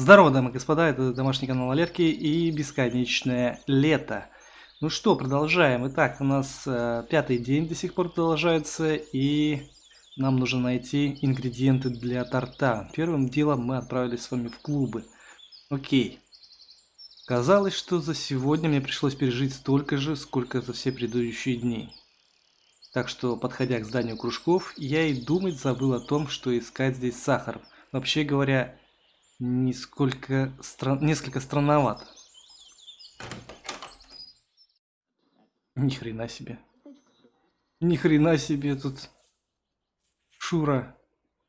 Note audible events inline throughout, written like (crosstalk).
Здорово, дамы и господа, это домашний канал Валерки и бесконечное лето. Ну что, продолжаем. Итак, у нас э, пятый день до сих пор продолжается, и нам нужно найти ингредиенты для торта. Первым делом мы отправились с вами в клубы. Окей. Казалось, что за сегодня мне пришлось пережить столько же, сколько за все предыдущие дни. Так что, подходя к зданию кружков, я и думать забыл о том, что искать здесь сахар. Вообще говоря, несколько, стран... несколько странновато. Ни хрена себе. Ни хрена себе тут Шура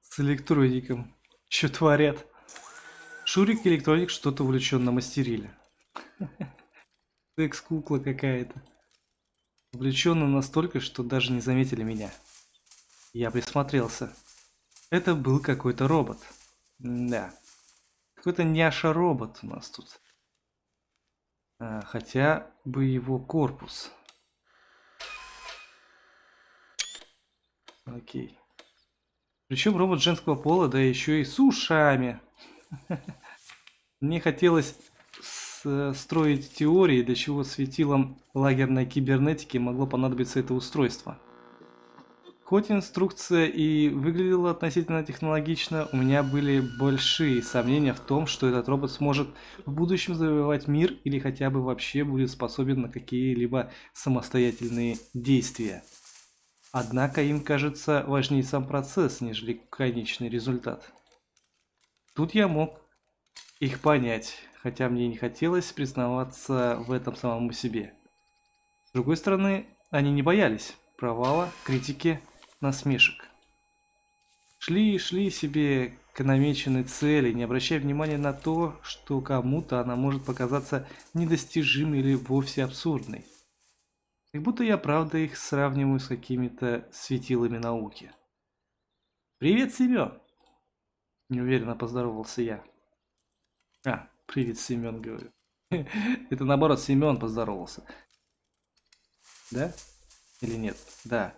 с электроником. Что творят? Шурик электроник что-то увлеченно мастерили. (laughs) Секс-кукла какая-то. Увлеченно настолько, что даже не заметили меня. Я присмотрелся. Это был какой-то робот. Да. Какой-то няша-робот у нас тут. А, хотя бы его корпус. Окей. Причем робот женского пола, да еще и с ушами. Мне хотелось строить теории, для чего светилом лагерной кибернетики могло понадобиться это устройство. Хоть инструкция и выглядела относительно технологично, у меня были большие сомнения в том, что этот робот сможет в будущем завоевать мир или хотя бы вообще будет способен на какие-либо самостоятельные действия. Однако им кажется важнее сам процесс, нежели конечный результат. Тут я мог их понять, хотя мне не хотелось признаваться в этом самому себе. С другой стороны, они не боялись провала, критики насмешек. Шли и шли себе к намеченной цели, не обращая внимания на то, что кому-то она может показаться недостижимой или вовсе абсурдной. Как будто я правда их сравниваю с какими-то светилами науки. «Привет, Семен!» Неуверенно поздоровался я. А, привет, Семен, говорю. Это наоборот, Семен поздоровался. Да? Или нет? Да.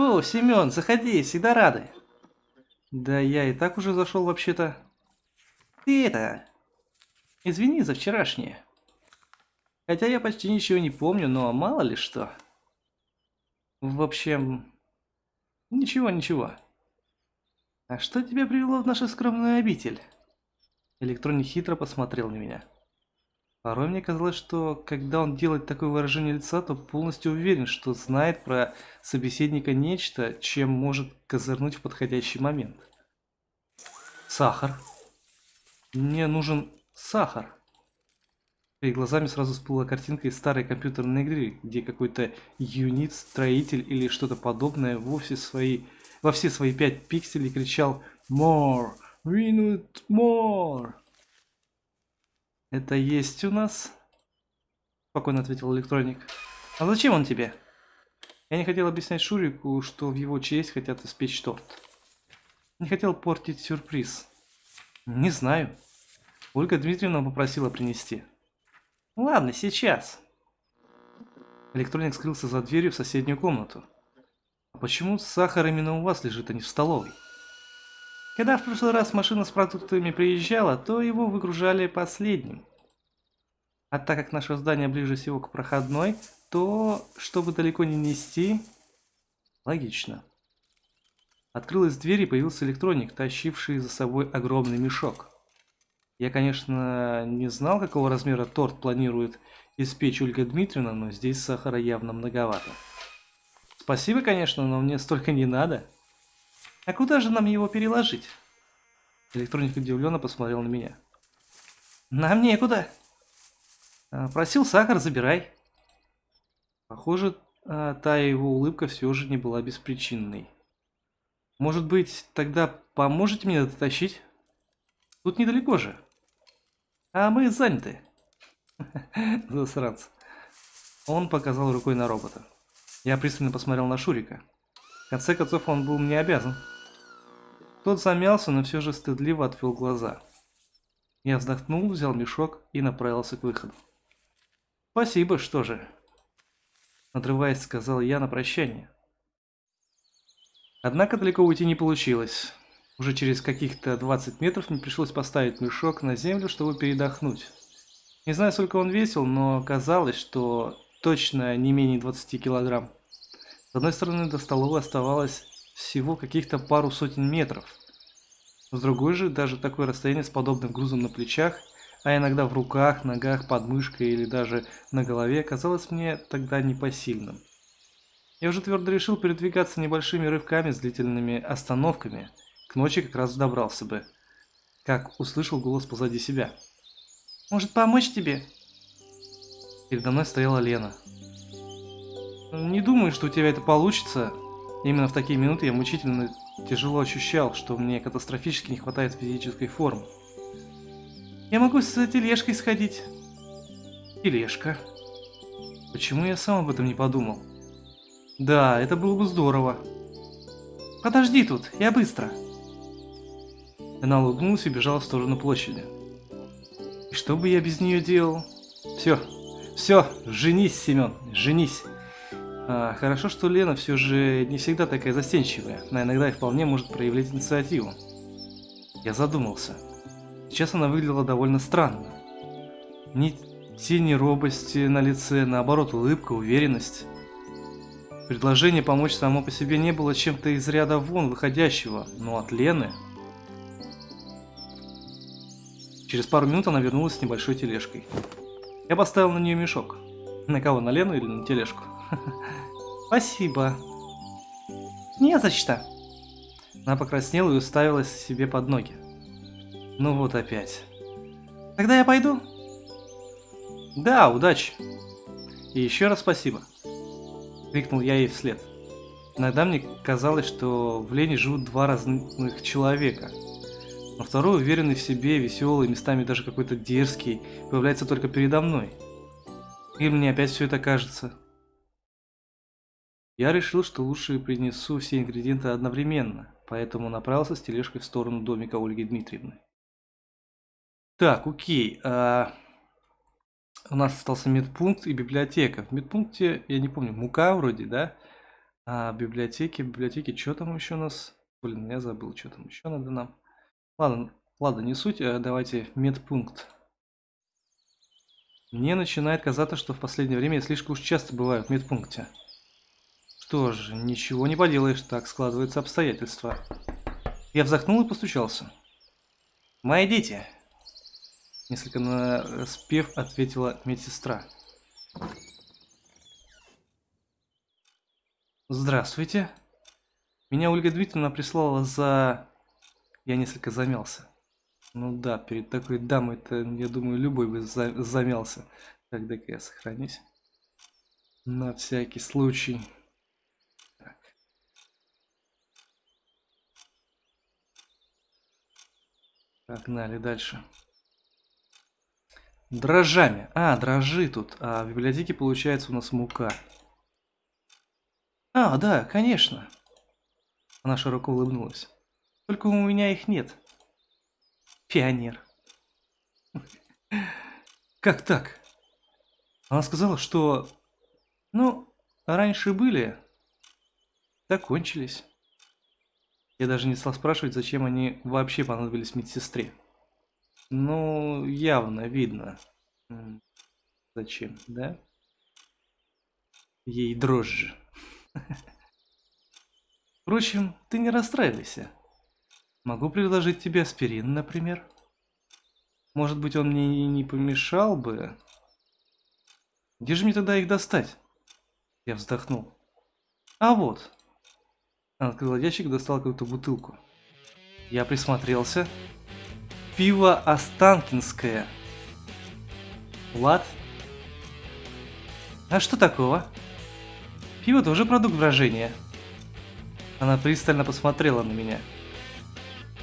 О, Семен, заходи, всегда рады. Да я и так уже зашел вообще-то. Ты это... Извини за вчерашнее. Хотя я почти ничего не помню, но мало ли что. В общем... Ничего, ничего. А что тебя привело в нашу скромную обитель? Электроник хитро посмотрел на меня. Порой мне казалось, что когда он делает такое выражение лица, то полностью уверен, что знает про собеседника нечто, чем может козырнуть в подходящий момент. Сахар. Мне нужен сахар. Перед глазами сразу всплыла картинка из старой компьютерной игры, где какой-то юнит, строитель или что-то подобное вовсе свои, во все свои пять пикселей кричал «More! We need more!» «Это есть у нас?» Спокойно ответил электроник. «А зачем он тебе?» Я не хотел объяснять Шурику, что в его честь хотят испечь торт. Не хотел портить сюрприз. Не знаю. Ольга Дмитриевна попросила принести. Ладно, сейчас. Электроник скрылся за дверью в соседнюю комнату. А почему сахар именно у вас лежит, а не в столовой? Когда в прошлый раз машина с продуктами приезжала, то его выгружали последним. А так как наше здание ближе всего к проходной, то, чтобы далеко не нести, логично. Открылась дверь и появился электроник, тащивший за собой огромный мешок. Я, конечно, не знал, какого размера торт планирует испечь Ольга Дмитриевна, но здесь сахара явно многовато. Спасибо, конечно, но мне столько не надо. А куда же нам его переложить? Электроник удивленно посмотрел на меня. Нам некуда. А, просил сахар, забирай. Похоже, а, та его улыбка все же не была беспричинной. Может быть, тогда поможете мне дотащить? Тут недалеко же. А мы заняты. (laughs) Засранцы. Он показал рукой на робота. Я пристально посмотрел на Шурика. В конце концов, он был мне обязан. Тот замялся, но все же стыдливо отвел глаза. Я вздохнул, взял мешок и направился к выходу. «Спасибо, что же?» Надрываясь, сказал я на прощание. Однако далеко уйти не получилось. Уже через каких-то 20 метров мне пришлось поставить мешок на землю, чтобы передохнуть. Не знаю, сколько он весил, но казалось, что точно не менее 20 килограмм. С одной стороны, до столовой оставалось всего каких-то пару сотен метров. С другой же, даже такое расстояние с подобным грузом на плечах, а иногда в руках, ногах, под мышкой или даже на голове, казалось мне тогда непосильным. Я уже твердо решил передвигаться небольшими рывками с длительными остановками. К ночи как раз добрался бы. Как услышал голос позади себя. «Может помочь тебе?» Передо мной стояла Лена. «Не думаю, что у тебя это получится». Именно в такие минуты я мучительно тяжело ощущал, что мне катастрофически не хватает физической формы. «Я могу с тележкой сходить». «Тележка?» Почему я сам об этом не подумал? Да, это было бы здорово. Подожди тут, я быстро. Она улыбнулась и бежала в сторону площади. И что бы я без нее делал? Все, все, женись, Семен, женись. А, хорошо, что Лена все же не всегда такая застенчивая, но иногда и вполне может проявлять инициативу. Я задумался. Сейчас она выглядела довольно странно. Ни тени робости на лице, наоборот улыбка, уверенность. Предложение помочь само по себе не было чем-то из ряда вон выходящего, но от Лены... Через пару минут она вернулась с небольшой тележкой. Я поставил на нее мешок. На кого, на Лену или на тележку? (laughs) Спасибо. Не за что. Она покраснела и уставилась себе под ноги. Ну вот опять. Тогда я пойду? Да, удачи. И еще раз спасибо. Крикнул я ей вслед. Иногда мне казалось, что в Лене живут два разных человека. Но второй, уверенный в себе, веселый, местами даже какой-то дерзкий, появляется только передо мной. И мне опять все это кажется. Я решил, что лучше принесу все ингредиенты одновременно, поэтому направился с тележкой в сторону домика Ольги Дмитриевны. Так, окей. А... У нас остался медпункт и библиотека. В медпункте, я не помню, мука вроде, да? А в библиотеке, библиотеке, что там еще у нас? Блин, я забыл, что там еще надо нам. Ладно, ладно, не суть, а давайте медпункт. Мне начинает казаться, что в последнее время я слишком уж часто бываю в медпункте. Что ж, ничего не поделаешь, так складываются обстоятельства. Я вздохнул и постучался. «Мои дети!» Несколько на спев ответила медсестра. Здравствуйте. Меня Ольга Дмитриевна прислала за... Я несколько замялся. Ну да, перед такой дамой-то, я думаю, любой бы за... замялся. Так, дай-ка я сохранюсь. На всякий случай. Погнали дальше. Дрожжами. А, дрожжи тут. А в библиотеке получается у нас мука. А, да, конечно. Она широко улыбнулась. Только у меня их нет. Пионер. (laughs) Как так? Она сказала, что... Ну, раньше были, закончились. Я даже не стал спрашивать, зачем они вообще понадобились медсестре. Ну, явно видно. Зачем, да? Ей дрожжи. (laughs) Впрочем, ты не расстраивайся. Могу предложить тебе аспирин, например. Может быть, он мне и не помешал бы. Где же мне тогда их достать? Я вздохнул. А вот. Она открыла ящик достала какую-то бутылку. Я присмотрелся Пиво Останкинское. Влад? А что такого? Пиво тоже продукт брожения. Она пристально посмотрела на меня.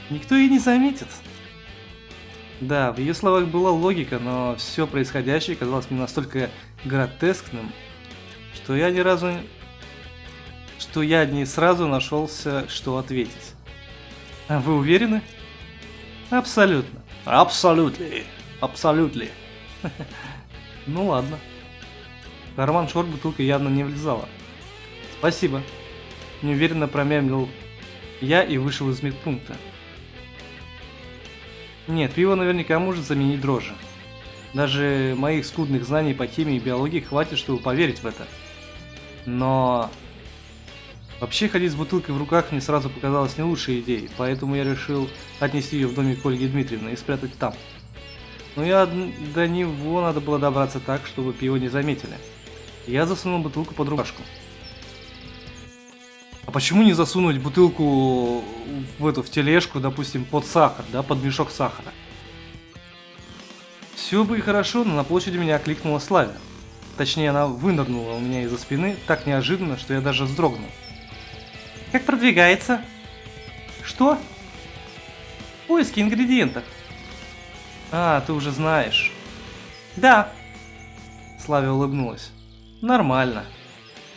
Никто и не заметит. Да, в ее словах была логика, но все происходящее казалось мне настолько гротескным, что я ни разу... что я не сразу нашелся, что ответить. А вы уверены? Абсолютно. Абсолютно. Абсолютно. (laughs) Ну ладно. В карман шорт бутылка явно не влезала. Спасибо. Неуверенно промямлил я и вышел из медпункта. Нет, пиво наверняка может заменить дрожжи. Даже моих скудных знаний по химии и биологии хватит, чтобы поверить в это. Но... Вообще ходить с бутылкой в руках мне сразу показалось не лучшей идеей, поэтому я решил отнести ее в домик Ольги Дмитриевны и спрятать там. Но я до него надо было добраться так, чтобы пиво не заметили. Я засунул бутылку под рубашку. А почему не засунуть бутылку в эту в тележку, допустим, под сахар, да, под мешок сахара? Все бы и хорошо, но на площади меня окликнула Славя. Точнее, она вынырнула у меня из-за спины так неожиданно, что я даже вздрогнул. Как продвигается? Что? Поиски ингредиентов. А, ты уже знаешь. Да. Славя улыбнулась. Нормально.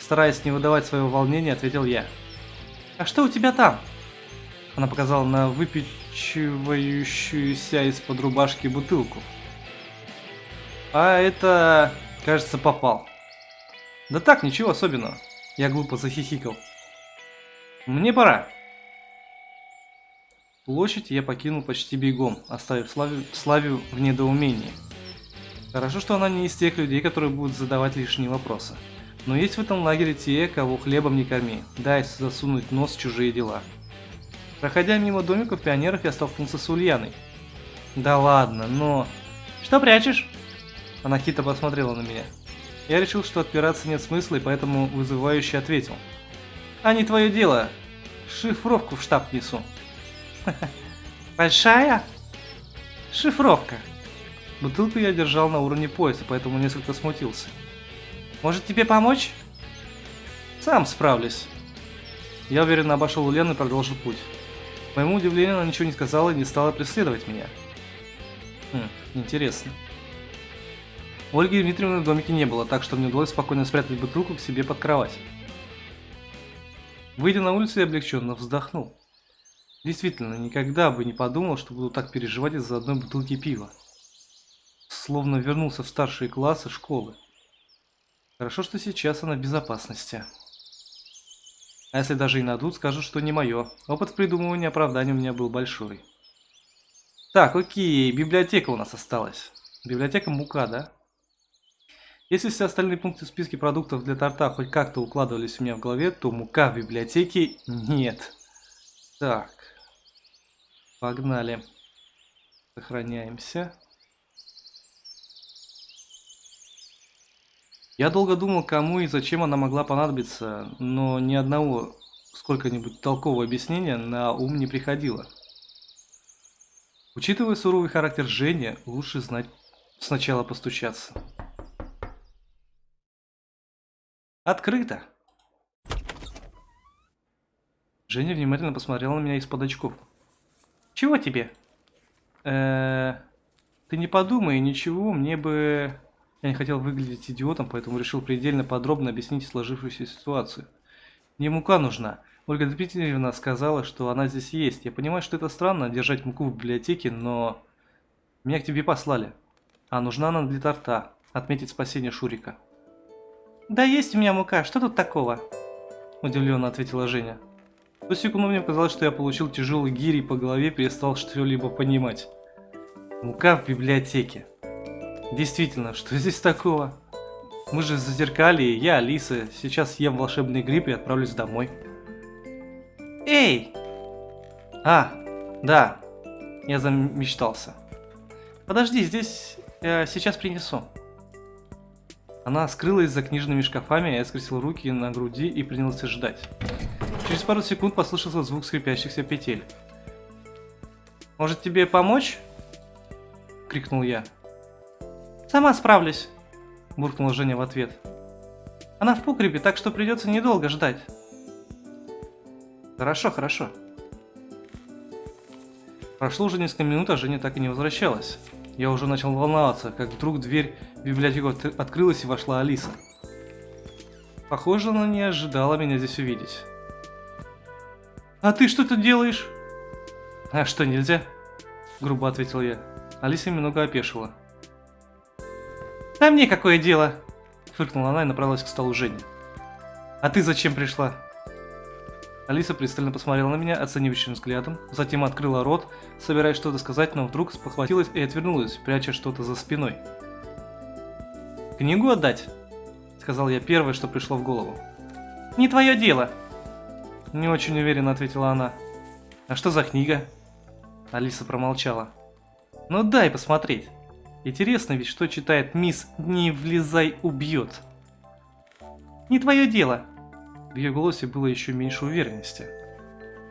Стараясь не выдавать своего волнения, ответил я. А что у тебя там? Она показала на выпечивающуюся из-под рубашки бутылку. А это, кажется, попал. Да так, ничего особенного. Я глупо захихикал. Мне пора. Площадь я покинул почти бегом, оставив Славю, Славию в недоумении. Хорошо, что она не из тех людей, которые будут задавать лишние вопросы. Но есть в этом лагере те, кого хлебом не корми, дай засунуть нос в чужие дела. Проходя мимо домиков пионеров, я столкнулся с Ульяной. Да ладно, но... Что прячешь? Она хитро посмотрела на меня. Я решил, что отпираться нет смысла, и поэтому вызывающе ответил. А не твое дело. Шифровку в штаб несу. Большая? Шифровка. Бутылку я держал на уровне пояса, поэтому несколько смутился. Может тебе помочь? Сам справлюсь. Я уверенно обошел Ульяну и продолжил путь. К моему удивлению, она ничего не сказала и не стала преследовать меня. Хм, интересно. Ольги Дмитриевны в домике не было, так что мне удалось спокойно спрятать бутылку к себе под кровать. Выйдя на улицу, я облегченно вздохнул. Действительно, никогда бы не подумал, что буду так переживать из-за одной бутылки пива. Словно вернулся в старшие классы школы. Хорошо, что сейчас она в безопасности. А если даже и найдут, скажут, что не мое. Опыт придумывания оправдания у меня был большой. Так, окей, библиотека у нас осталась. Библиотека мука, да? Если все остальные пункты в списке продуктов для торта хоть как-то укладывались у меня в голове, то мука в библиотеке нет. Так. Погнали. Сохраняемся. Я долго думал, кому и зачем она могла понадобиться, но ни одного сколько-нибудь толкового объяснения на ум не приходило. Учитывая суровый характер Жени, лучше знать сначала постучаться. Открыто. Женя внимательно посмотрела на меня из-под очков. Чего тебе? Э ты не подумай, ничего, мне бы... Я не хотел выглядеть идиотом, поэтому решил предельно подробно объяснить сложившуюся ситуацию. Мне мука нужна. Ольга Дмитриевна сказала, что она здесь есть. Я понимаю, что это странно, держать муку в библиотеке, но... Меня к тебе послали. А нужна она для торта. Отметить спасение Шурика. «Да есть у меня мука, что тут такого?» Удивленно ответила Женя. В секунду мне показалось, что я получил тяжелый гири по голове и перестал что-либо понимать. Мука в библиотеке. Действительно, что здесь такого? Мы же зазеркали, я Алиса, сейчас съем волшебный гриб и отправлюсь домой. Эй! А, да, я замечтался. Подожди, здесь я сейчас принесу. Она скрылась за книжными шкафами, я скрестил руки на груди и принялся ждать. Через пару секунд послышался звук скрипящихся петель. «Может тебе помочь?» — крикнул я. «Сама справлюсь», — буркнула Женя в ответ. «Она в погребе, так что придется недолго ждать». «Хорошо, хорошо». Прошло уже несколько минут, а Женя так и не возвращалась. Я уже начал волноваться, как вдруг дверь в библиотеку открылась и вошла Алиса. Похоже, она не ожидала меня здесь увидеть. «А ты что тут делаешь?» «А что, нельзя?» Грубо ответил я. Алиса немного опешила. «Да мне какое дело?» Фыркнула она и направилась к столу Жени. «А ты зачем пришла?» Алиса пристально посмотрела на меня оценивающим взглядом, затем открыла рот, собираясь что-то сказать, но вдруг спохватилась и отвернулась, пряча что-то за спиной. «Книгу отдать?» – сказал я первое, что пришло в голову. «Не твое дело!» Не очень уверенно ответила она. «А что за книга?» Алиса промолчала. «Ну дай посмотреть. Интересно ведь, что читает мисс «Не влезай, убьет». «Не твое дело!» Ее голосе было еще меньше уверенности.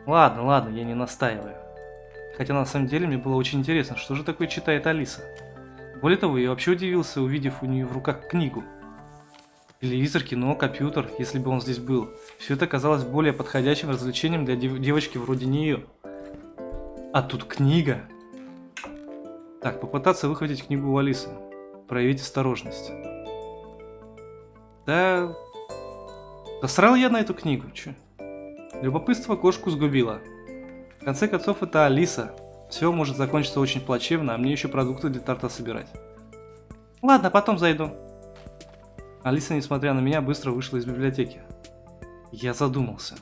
«Ладно, ладно, я не настаиваю. Хотя на самом деле мне было очень интересно, что же такое читает Алиса. Более того, я вообще удивился, увидев у нее в руках книгу. Телевизор, кино, компьютер, если бы он здесь был. Все это казалось более подходящим развлечением для дев девочки вроде нее. А тут книга. Так, попытаться выхватить книгу у Алисы. Проявить осторожность. Да... Посрал я на эту книгу, че? Любопытство кошку сгубило. В конце концов, это Алиса. Все может закончиться очень плачевно, а мне еще продукты для торта собирать. Ладно, потом зайду. Алиса, несмотря на меня, быстро вышла из библиотеки. Я задумался.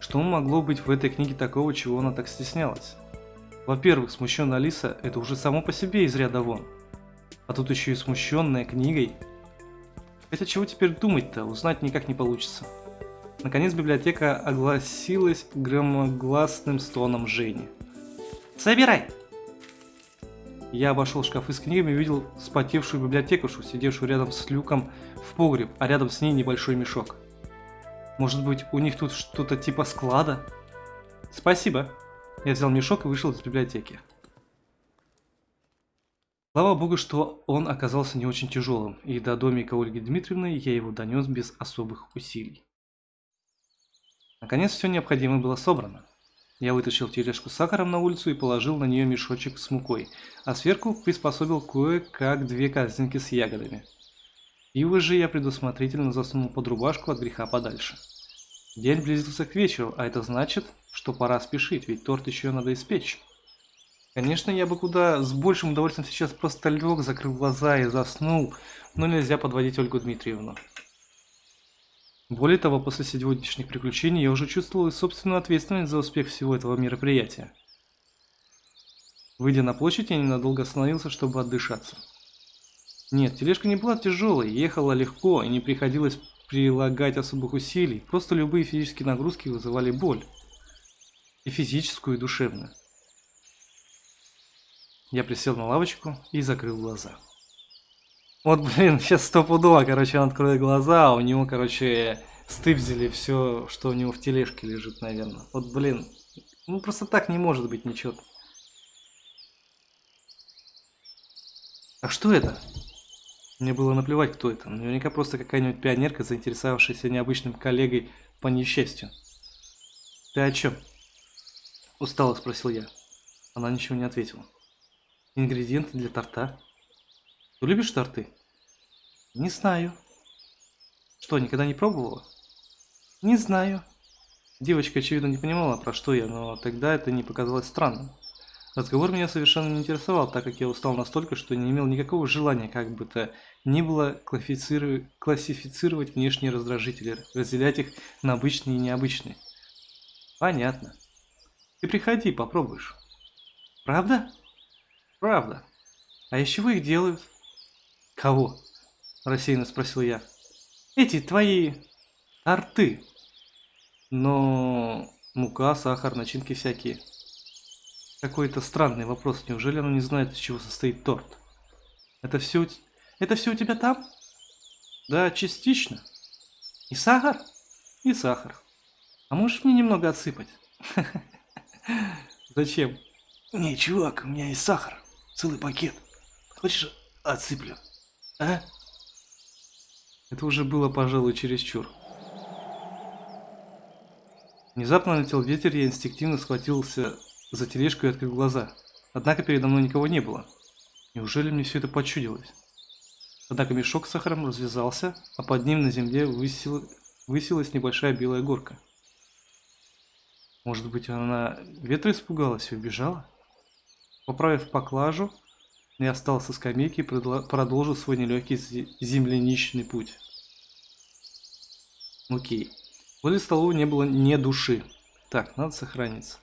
Что могло быть в этой книге такого, чего она так стеснялась? Во-первых, смущенная Алиса – это уже само по себе из ряда вон. А тут еще и смущенная книгой. Это чего теперь думать-то, узнать никак не получится. Наконец библиотека огласилась громогласным стоном Жени. «Собирай!» Я обошел шкафы с книгами и увидел спотевшую библиотекушу, сидевшую рядом с люком в погреб, а рядом с ней небольшой мешок. Может быть, у них тут что-то типа склада? Спасибо. Я взял мешок и вышел из библиотеки. Слава богу, что он оказался не очень тяжелым, и до домика Ольги Дмитриевны я его донес без особых усилий. Наконец все необходимое было собрано. Я вытащил тележку с сахаром на улицу и положил на нее мешочек с мукой, а сверху приспособил кое-как две корзинки с ягодами. Пиво же я предусмотрительно засунул под рубашку от греха подальше. День близился к вечеру, а это значит, что пора спешить, ведь торт еще надо испечь. Конечно, я бы куда с большим удовольствием сейчас просто лег, закрыл глаза и заснул, но нельзя подводить Ольгу Дмитриевну. Более того, после сегодняшних приключений я уже чувствовал и собственную ответственность за успех всего этого мероприятия. Выйдя на площадь, я ненадолго остановился, чтобы отдышаться. Нет, тележка не была тяжелой, ехала легко и не приходилось прилагать особых усилий, просто любые физические нагрузки вызывали боль. И физическую, и душевную. Я присел на лавочку и закрыл глаза. Вот, блин, (laughs) сейчас стопудово, короче, он откроет глаза, а у него, короче, стыбзили все, что у него в тележке лежит, наверное. Вот, блин, ну просто так не может быть ничего. А что это? Мне было наплевать, кто это. Наверняка просто какая-нибудь пионерка, заинтересовавшаяся необычным коллегой по несчастью. Ты о чем? Устало спросил я. Она ничего не ответила. Ингредиенты для торта. Ты любишь торты? Не знаю. Что, никогда не пробовала? Не знаю. Девочка, очевидно, не понимала, про что я, но тогда это не показалось странным. Разговор меня совершенно не интересовал, так как я устал настолько, что не имел никакого желания, как бы то ни было, классифицировать внешние раздражители, разделять их на обычные и необычные. Понятно. Ты приходи, попробуешь. Правда? Правда. А из чего их делают? «Кого?» – рассеянно спросил я. «Эти твои арты. Но мука, сахар, начинки всякие». Какой-то странный вопрос. Неужели она не знает, из чего состоит торт? Это все, это все у тебя там? Да, частично. И сахар? И сахар. А можешь мне немного отсыпать? (laughs) Зачем? Не, чувак, у меня есть сахар. Целый пакет. Хочешь, отсыплю? А? Это уже было, пожалуй, чересчур. Внезапно налетел ветер, я инстинктивно схватился за тележку и открыл глаза. Однако передо мной никого не было. Неужели мне все это почудилось? Однако мешок с сахаром развязался, а под ним на земле высила... высилась небольшая белая горка. Может быть, она ветра испугалась и убежала? Поправив поклажу, я встал со скамейки и продолжил свой нелегкий земляничный путь. Окей. Возле столовой не было ни души. Так, надо сохраниться.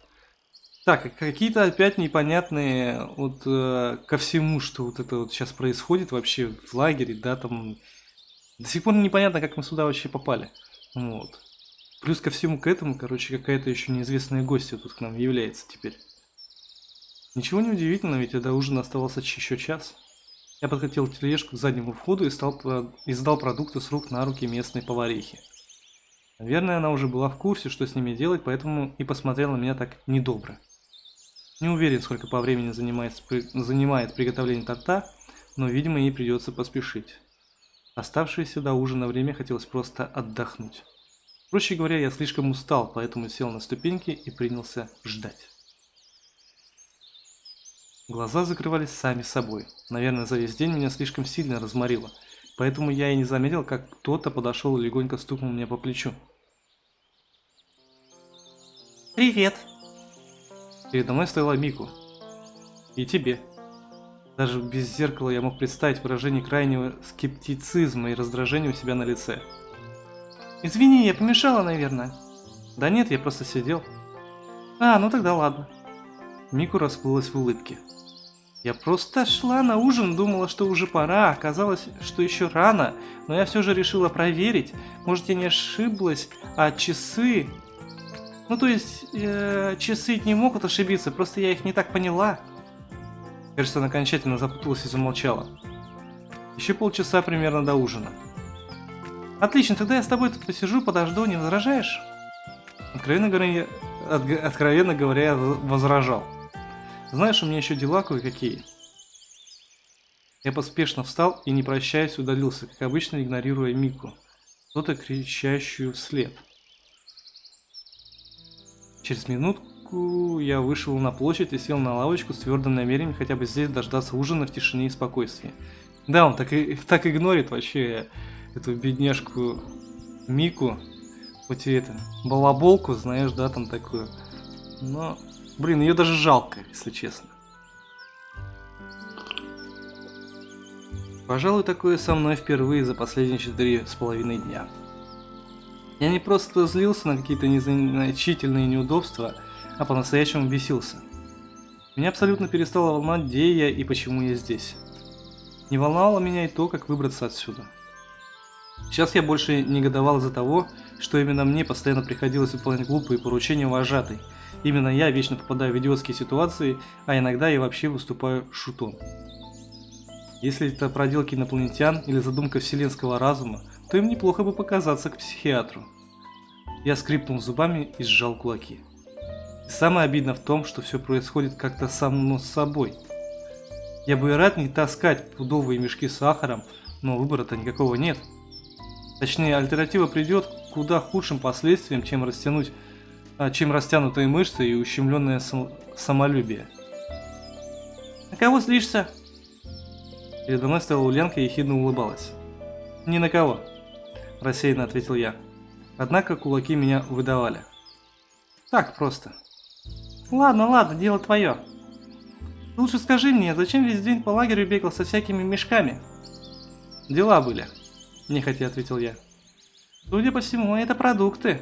Так, какие-то опять непонятные вот э, ко всему, что вот это вот сейчас происходит вообще в лагере, да, там до сих пор непонятно, как мы сюда вообще попали. Вот. Плюс ко всему к этому, короче, какая-то еще неизвестная гостья тут к нам является теперь. Ничего не удивительно, ведь до ужина оставался еще час. Я подкатил тележку к заднему входу и, стал, и сдал продукты с рук на руки местной поварихи. Наверное, она уже была в курсе, что с ними делать, поэтому и посмотрела на меня так недобро. Не уверен, сколько по времени занимает, занимает приготовление торта, но, видимо, ей придется поспешить. Оставшееся до ужина время хотелось просто отдохнуть. Проще говоря, я слишком устал, поэтому сел на ступеньки и принялся ждать. Глаза закрывались сами собой. Наверное, за весь день меня слишком сильно разморило, поэтому я и не заметил, как кто-то подошел и легонько стукнул мне по плечу. «Привет!» Передо мной стояла Мику. «И тебе!» Даже без зеркала я мог представить выражение крайнего скептицизма и раздражения у себя на лице. «Извини, я помешала, наверное». «Да нет, я просто сидел». «А, ну тогда ладно». Мику расплылась в улыбке. «Я просто шла на ужин, думала, что уже пора, оказалось, что еще рано, но я все же решила проверить, может я не ошиблась, а часы...» «Ну то есть, э, часы не могут ошибиться, просто я их не так поняла». Она окончательно запуталась и замолчала. Еще полчаса примерно до ужина. Отлично, тогда я с тобой тут посижу, подожду, не возражаешь? Откровенно говоря, от, откровенно говоря, я возражал. Знаешь, у меня еще дела кое-какие. Я поспешно встал и, не прощаясь, удалился, как обычно, игнорируя Мику, кто-то кричащую вслед. Через минутку я вышел на площадь и сел на лавочку с твердым намерением хотя бы здесь дождаться ужина в тишине и спокойствии. Да, он так, и, (laughs) так игнорит вообще эту бедняжку Мику, хоть и это, балаболку, знаешь, да, там такую. Но, блин, ее даже жалко, если честно. Пожалуй, такое со мной впервые за последние четыре с половиной дня. Я не просто злился на какие-то незначительные неудобства, а по-настоящему бесился. Меня абсолютно перестало волновать, где я и почему я здесь. Не волновало меня и то, как выбраться отсюда. Сейчас я больше негодовал из-за того, что именно мне постоянно приходилось выполнять глупые поручения вожатой. Именно я вечно попадаю в идиотские ситуации, а иногда и вообще выступаю шутом. Если это проделки инопланетян или задумка вселенского разума, то им неплохо бы показаться к психиатру. Я скрипнул зубами и сжал кулаки. И самое обидное в том, что все происходит как-то само собой. Я бы и рад не таскать пудовые мешки с сахаром, но выбора-то никакого нет. Точнее, альтернатива придет к куда худшим последствиям, чем растянуть, чем растянутые мышцы и ущемленное сам, самолюбие. На кого злишься? Передо мной стояла Ульянка и ехидно улыбалась. «Ни на кого», – рассеянно ответил я. Однако кулаки меня выдавали. Так просто. Ладно, ладно, дело твое. Лучше скажи мне, зачем весь день по лагерю бегал со всякими мешками? Дела были, нехотя ответил я. Судя по всему, это продукты.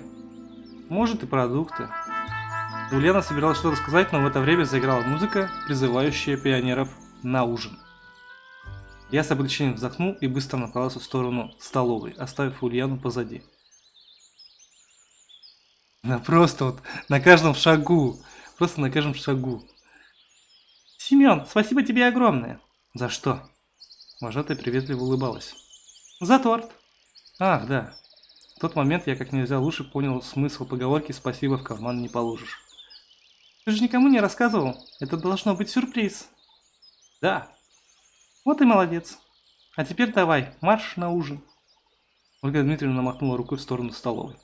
Может и продукты. Ульяна собиралась что-то сказать, но в это время заиграла музыка, призывающая пионеров на ужин. Я с облегчением вздохнул и быстро направился в сторону столовой, оставив Ульяну позади. Да просто вот на каждом шагу Просто на каждом шагу. Семен, спасибо тебе огромное. За что? Вожатая приветливо улыбалась. За торт. Ах, да. В тот момент я как нельзя лучше понял смысл поговорки «спасибо в карман не положишь». Ты же никому не рассказывал? Это должно быть сюрприз. Да. Вот и молодец. А теперь давай, марш на ужин. Ольга Дмитриевна махнула рукой в сторону столовой.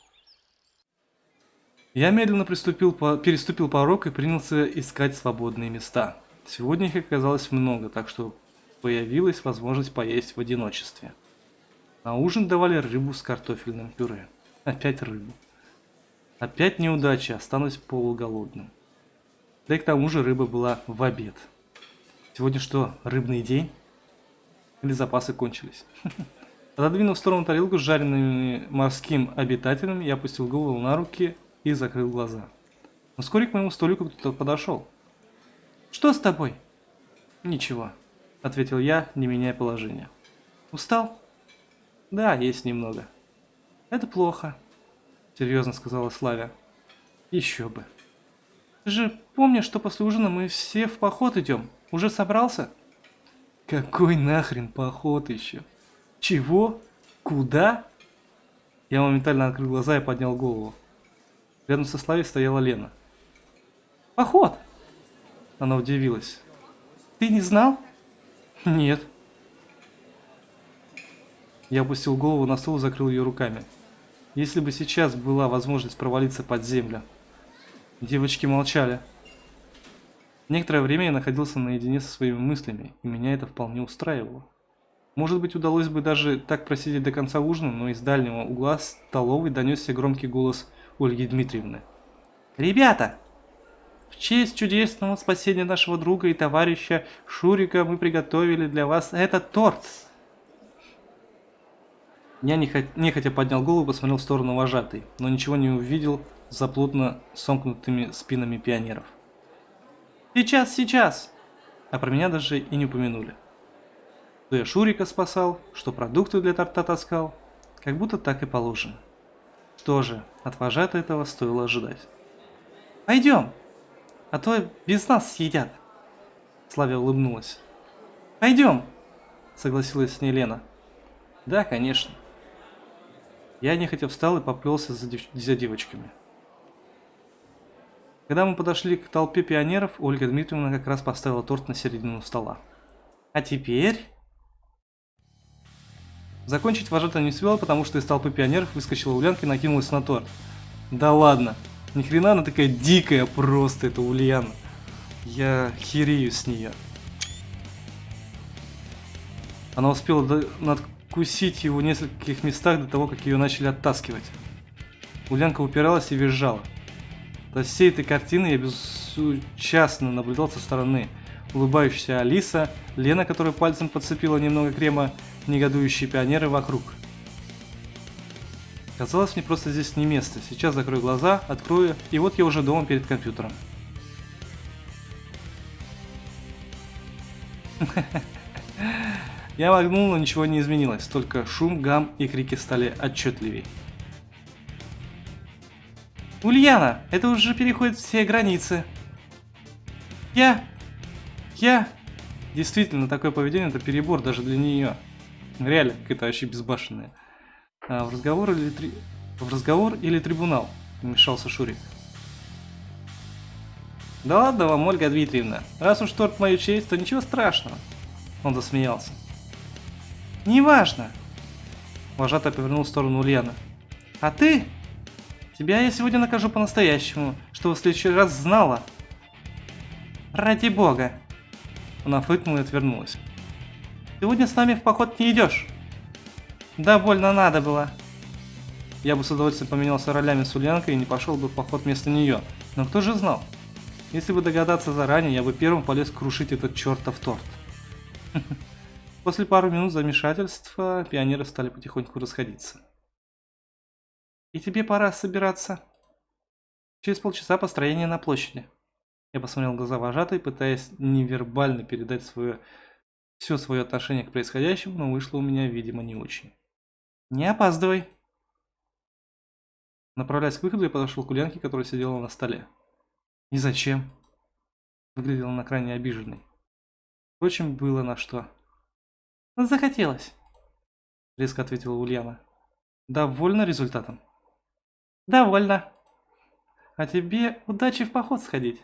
Я медленно приступил по, переступил порог и принялся искать свободные места. Сегодня их оказалось много, так что появилась возможность поесть в одиночестве. На ужин давали рыбу с картофельным пюре. Опять рыбу. Опять неудача, останусь полуголодным. Да и к тому же рыба была в обед. Сегодня что, рыбный день? Или запасы кончились? (laughs) Отодвинув в сторону тарелку с жареными морским обитателем, я опустил голову на руки и закрыл глаза. Вскоре к моему столику кто-то подошел. «Что с тобой?» «Ничего», — ответил я, не меняя положения. «Устал?» «Да, есть немного». «Это плохо», — серьезно сказала Славя. «Еще бы». «Ты же помнишь, что после ужина мы все в поход идем? Уже собрался?» «Какой нахрен поход еще?» «Чего? Куда?» Я моментально открыл глаза и поднял голову. Рядом со Славей стояла Лена. «Поход!» Она удивилась. «Ты не знал?» «Нет». Я опустил голову на стол и закрыл ее руками. Если бы сейчас была возможность провалиться под землю. Девочки молчали. Некоторое время я находился наедине со своими мыслями, и меня это вполне устраивало. Может быть, удалось бы даже так просидеть до конца ужина, но из дальнего угла столовой донесся громкий голос Ольги Дмитриевны. «Ребята! В честь чудесного спасения нашего друга и товарища Шурика мы приготовили для вас этот торт!» Я нехотя поднял голову и посмотрел в сторону вожатой, но ничего не увидел за плотно сомкнутыми спинами пионеров. «Сейчас, сейчас!» А про меня даже и не упомянули что я Шурика спасал, что продукты для торта таскал. Как будто так и положено. Что же, от вожата этого стоило ожидать. «Пойдем, а то без нас съедят!» Славя улыбнулась. «Пойдем!» Согласилась с ней Лена. «Да, конечно». Я нехотя встал и поплелся за, дев... за девочками. Когда мы подошли к толпе пионеров, Ольга Дмитриевна как раз поставила торт на середину стола. «А теперь...» Закончить вожата не успела, потому что из толпы пионеров выскочила Ульянка и накинулась на торт. Да ладно, ни хрена она такая дикая просто, это Ульяна. Я херею с нее. Она успела надкусить его в нескольких местах до того, как ее начали оттаскивать. Ульянка упиралась и визжала. До всей этой картины я безучастно наблюдал со стороны. Улыбающаяся Алиса, Лена, которая пальцем подцепила немного крема, негодующие пионеры вокруг. Казалось, мне просто здесь не место. Сейчас закрою глаза, открою, и вот я уже дома перед компьютером. (laughs) Я моргнул, но ничего не изменилось, только шум, гам и крики стали отчетливей. Ульяна, это уже переходит все границы. Я... Я... Действительно, такое поведение это перебор даже для нее. Реально, какая-то вообще безбашенная. А, в разговор или три... В разговор или трибунал? Вмешался Шурик. Да ладно вам, Ольга Дмитриевна. Раз уж торт мою честь, то ничего страшного. Он засмеялся. Неважно. Вожатый повернул в сторону Ульяна. А ты? Тебя я сегодня накажу по-настоящему, чтобы в следующий раз знала. Ради бога. Она фыркнула и отвернулась. Сегодня с нами в поход не идешь. Да, больно надо было. Я бы с удовольствием поменялся ролями с Ульянкой и не пошел бы в поход вместо нее. Но кто же знал? Если бы догадаться заранее, я бы первым полез крушить этот чертов торт. (laughs) После пару минут замешательства пионеры стали потихоньку расходиться. И тебе пора собираться. Через полчаса построение на площади. Я посмотрел глаза вожатой, пытаясь невербально передать свое все свое отношение к происходящему, но вышло у меня, видимо, не очень. «Не опаздывай!» Направляясь к выходу, я подошел к Ульянке, которая сидела на столе. «И зачем?» Выглядела на крайне обиженной. Впрочем, было на что. «Захотелось», — резко ответила Ульяна. «Довольна результатом?» «Довольна. А тебе удачи в поход сходить».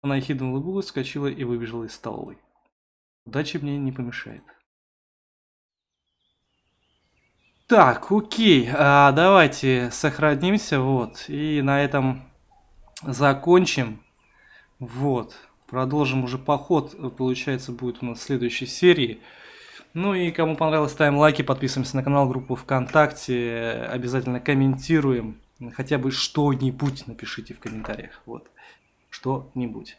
Она ехидно улыбнулась, вскочила и выбежала из столовой. Удача мне не помешает. Так, окей, а, давайте сохранимся, вот, и на этом закончим. Вот, продолжим уже поход, получается, будет у нас в следующей серии. Ну и кому понравилось, ставим лайки, подписываемся на канал, группу ВКонтакте, обязательно комментируем, хотя бы что-нибудь напишите в комментариях, вот, что-нибудь.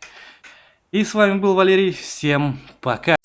И с вами был Валерий. Всем пока.